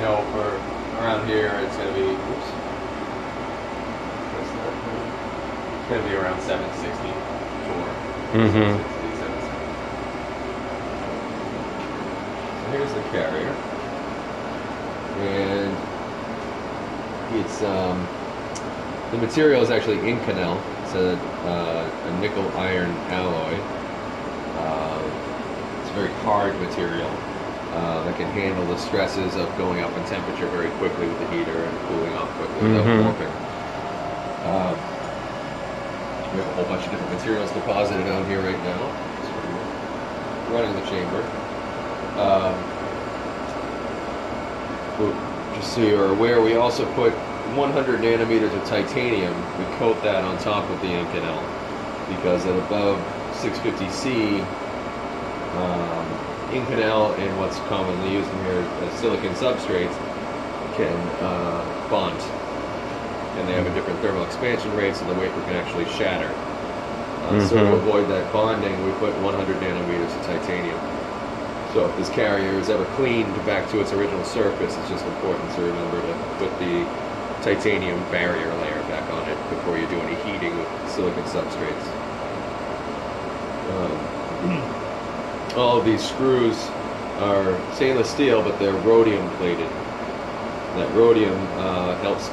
know for around here it's going to be. Oops. It's going to be around 764. Mm-hmm. 760, 770. So here's the carrier, and it's um, the material is actually Inconel. It's a, uh, a nickel iron alloy. Uh, it's a very hard material uh, that can handle the stresses of going up in temperature very quickly with the heater and cooling off quickly without Mhm. warping. Um, we have a whole bunch of different materials deposited on here right now. So running the chamber. Um, well, just so you're aware, we also put 100 nanometers of titanium. We coat that on top of the Inconel because at above 650C, um, Inconel and what's commonly used in here, uh, silicon substrates, can uh, bond. And they have a different thermal expansion rate, so the wafer can actually shatter. Uh, So to Mhm. avoid that bonding, we put 100 nanometers of titanium. So if this carrier is ever cleaned back to its original surface, it's just important to remember to put the titanium barrier layer back on it before you do any heating with silicon substrates. Um, all of these screws are stainless steel, but they're rhodium plated. That rhodium uh, helps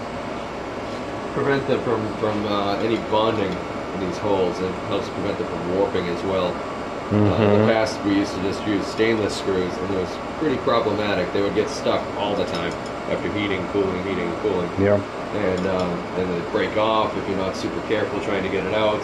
prevent them from, from uh, any bonding in these holes and helps prevent them from warping as well. Uh, in the Mhm. past, we used to just use stainless screws, and it was pretty problematic. They would get stuck all the time after heating, cooling, heating, cooling, Yeah. and um, and they break off if you're not super careful trying to get it out.